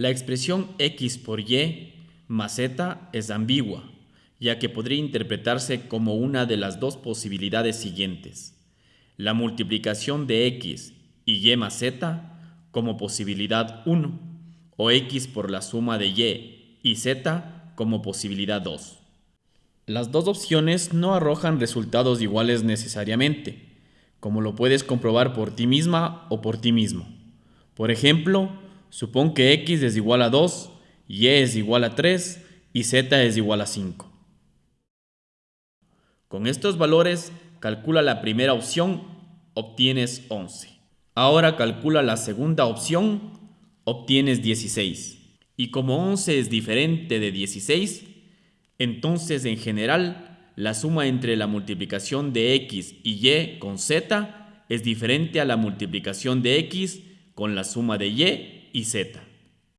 La expresión x por y más z es ambigua, ya que podría interpretarse como una de las dos posibilidades siguientes. La multiplicación de x y y más z como posibilidad 1, o x por la suma de y y z como posibilidad 2. Las dos opciones no arrojan resultados iguales necesariamente, como lo puedes comprobar por ti misma o por ti mismo. Por ejemplo, supón que x es igual a 2, y es igual a 3 y z es igual a 5. Con estos valores, calcula la primera opción, obtienes 11. Ahora calcula la segunda opción, obtienes 16. Y como 11 es diferente de 16, entonces en general la suma entre la multiplicación de x y y con z es diferente a la multiplicación de x con la suma de y y z.